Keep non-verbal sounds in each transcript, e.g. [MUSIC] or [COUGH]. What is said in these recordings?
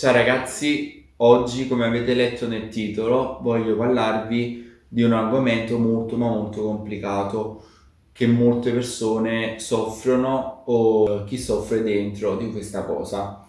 Ciao ragazzi, oggi come avete letto nel titolo voglio parlarvi di un argomento molto ma molto complicato che molte persone soffrono o chi soffre dentro di questa cosa.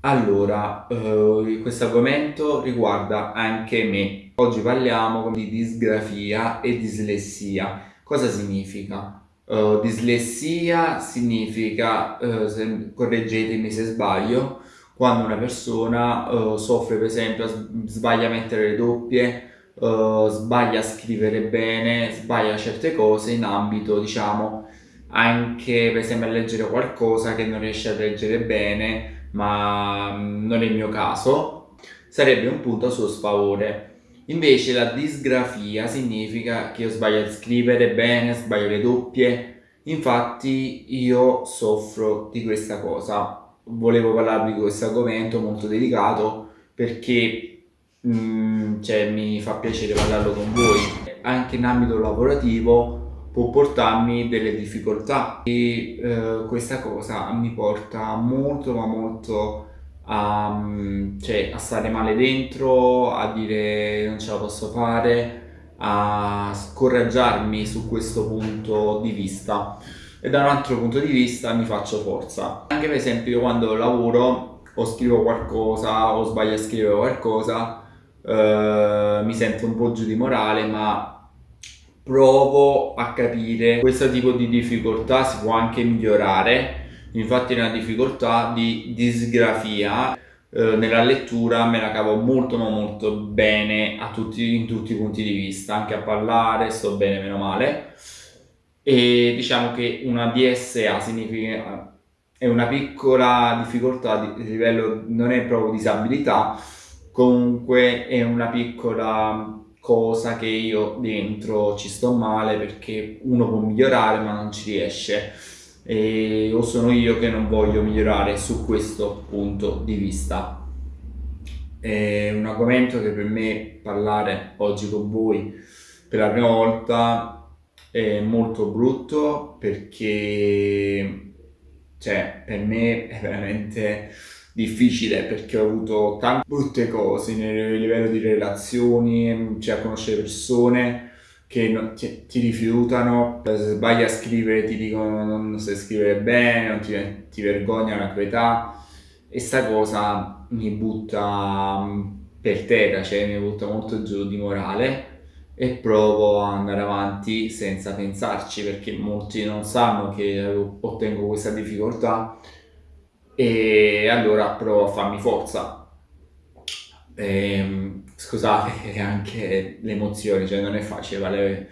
Allora, eh, questo argomento riguarda anche me. Oggi parliamo di disgrafia e dislessia. Cosa significa? Uh, dislessia significa, uh, se, correggetemi se sbaglio, quando una persona uh, soffre per esempio, sbaglia a mettere le doppie, sbaglia a scrivere bene, sbaglia certe cose in ambito diciamo anche per esempio a leggere qualcosa che non riesce a leggere bene, ma mm, non è il mio caso, sarebbe un punto a suo sfavore. Invece la disgrafia significa che io sbaglio a scrivere bene, sbaglio le doppie, infatti io soffro di questa cosa. Volevo parlarvi di questo argomento molto delicato perché mm, cioè, mi fa piacere parlarlo con voi. Anche in ambito lavorativo può portarmi delle difficoltà e eh, questa cosa mi porta molto ma molto a, cioè, a stare male dentro, a dire non ce la posso fare, a scoraggiarmi su questo punto di vista e da un altro punto di vista mi faccio forza. Anche per esempio io quando lavoro o scrivo qualcosa o sbaglio a scrivere qualcosa eh, mi sento un po' giù di morale ma provo a capire. Questo tipo di difficoltà si può anche migliorare. Infatti nella difficoltà di disgrafia eh, nella lettura me la cavo molto ma molto bene tutti, in tutti i punti di vista, anche a parlare sto bene meno male e diciamo che una DSA significa è una piccola difficoltà di livello non è proprio disabilità comunque è una piccola cosa che io dentro ci sto male perché uno può migliorare ma non ci riesce e, o sono io che non voglio migliorare su questo punto di vista. È un argomento che per me parlare oggi con voi per la prima volta è molto brutto perché cioè, per me è veramente difficile perché ho avuto tante brutte cose nel livello di relazioni, cioè conoscere persone che ti, ti, rifiutano, se sbagli a scrivere ti dicono non sai scrivere bene, non ti, ti vergognano la tua età e sta cosa mi butta mm, per terra, cioè mi butta molto giù di morale e provo ad andare avanti senza pensarci perché molti non sanno che ottengo questa difficoltà. E allora provo a farmi forza. E, ehm, scusate [LAUGHS] anche le emozioni, cioè non è facile parlare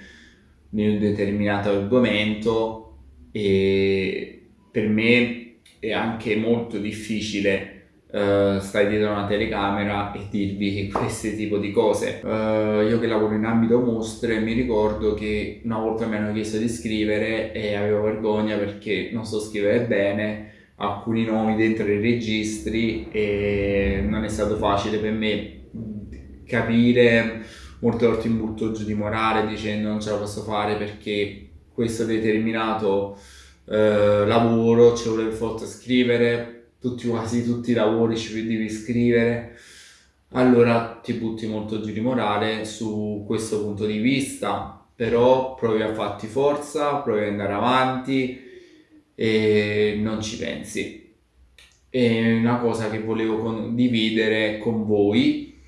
di un determinato argomento e per me è anche molto difficile uh, stare dietro una telecamera e dirvi [LAUGHS] questi tipo di cose. Uh, io che lavoro in ambito mostre mi ricordo che una volta mi hanno chiesto di scrivere e avevo vergogna perché non so scrivere bene alcuni nomi dentro i registri e non è stato facile per me capire molte volte in butto giù di morale dicendo non ce la posso fare perché questo determinato eh, lavoro ci vuole forza scrivere tutti, quasi tutti i lavori ci devi scrivere allora ti butti molto giù di morale su questo punto di vista però provi a farti forza provi ad andare avanti e non ci pensi. È una cosa che volevo condividere con voi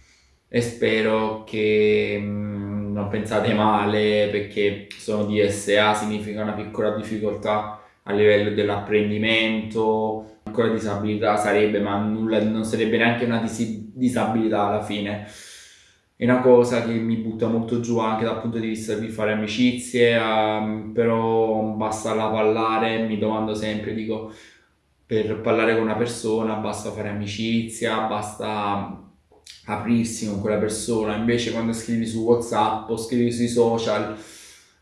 e spero che mm, non pensate male perché sono DSA, significa una piccola difficoltà a livello dell'apprendimento, piccola disabilità sarebbe, ma nulla, non sarebbe neanche una dis disabilità alla fine. È una cosa che mi butta molto giù anche dal punto di vista di fare amicizie, um, però basta la parlare, mi domando sempre, dico, per parlare con una persona basta fare amicizia, basta aprirsi con quella persona, invece quando scrivi su Whatsapp o scrivi sui social,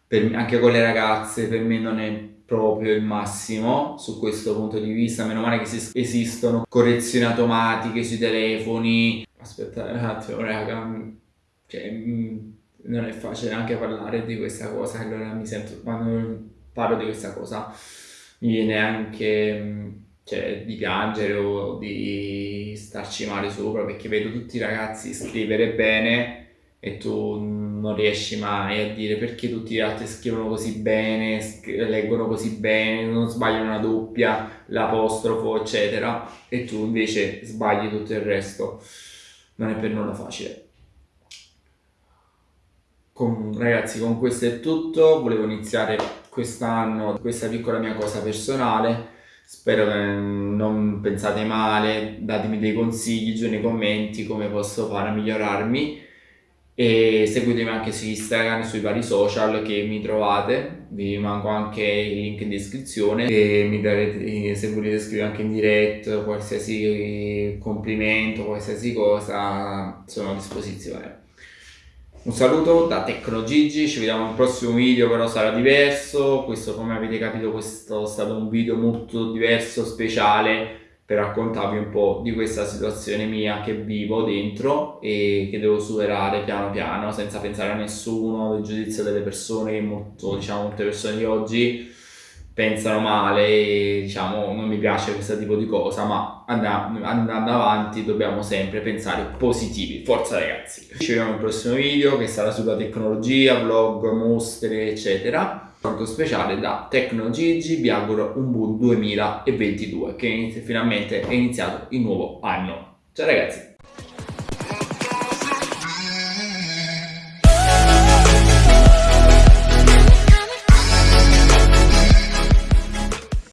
me, anche con le ragazze, per me non è proprio il massimo su questo punto di vista, meno male che esistono correzioni automatiche sui telefoni, aspettate un attimo raga, cioè, mm, non è facile anche parlare di questa cosa, allora mi sento, quando parlo di questa cosa mi viene anche, mm, cioè di piangere o di starci male sopra perché vedo tutti i ragazzi scrivere bene e tu non riesci mai a dire perché tutti gli altri scrivono così bene, leggono così bene, non sbagliano una doppia, l'apostrofo, eccetera, e tu invece sbagli tutto il resto. Non è per nulla facile. Con, ragazzi, con questo è tutto. Volevo iniziare quest'anno questa piccola mia cosa personale. Spero che non pensate male, datemi dei consigli giù nei commenti come posso fare a migliorarmi e seguitemi anche su Instagram, sui vari social che mi trovate, vi manco anche il link in descrizione. E mi darete, se volete scrivere anche in diretta qualsiasi complimento, qualsiasi cosa, sono a disposizione. Un saluto da TecnoGigi, ci vediamo al prossimo video però sarà diverso, questo come avete capito questo è stato un video molto diverso, speciale, per raccontarvi un po' di questa situazione mia che vivo dentro e che devo superare piano piano senza pensare a nessuno, del giudizio delle persone molto, diciamo, molte persone di oggi pensano male e diciamo non mi piace questo tipo di cosa ma andando, andando avanti dobbiamo sempre pensare positivi. Forza ragazzi! Ci vediamo nel prossimo video che sarà sulla tecnologia vlog mostre eccetera saluto speciale da TecnoGigi, vi auguro un buon 2022 che finalmente è iniziato il nuovo anno. Ciao ragazzi!